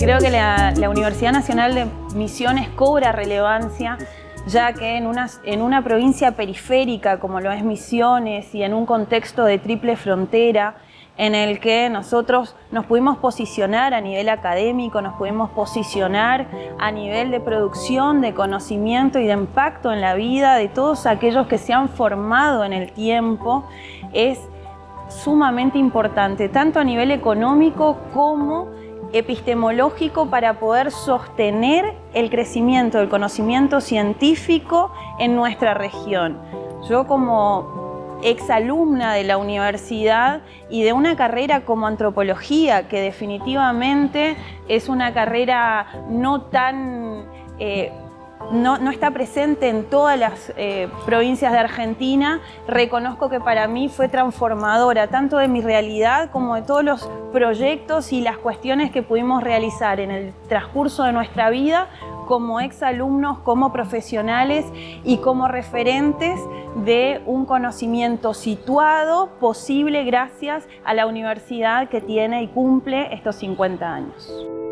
la Universidad Nacional de Misiones cobra relevancia ya que en una, en una provincia periférica como lo es Misiones y en un contexto de triple frontera, en el que nosotros nos pudimos posicionar a nivel académico, nos pudimos posicionar a nivel de producción, de conocimiento y de impacto en la vida de todos aquellos que se han formado en el tiempo, es sumamente importante, tanto a nivel económico como epistemológico para poder sostener el crecimiento del conocimiento científico en nuestra región. Yo como exalumna de la universidad y de una carrera como antropología, que definitivamente es una carrera no tan... Eh, no, está presente en todas las eh, provincias de Argentina, reconozco que para mí fue transformadora, tanto de mi realidad como de todos los proyectos y las cuestiones que pudimos realizar en el transcurso de nuestra vida como exalumnos, como profesionales y como referentes de un conocimiento situado, posible gracias a la universidad que tiene y cumple estos 50 años.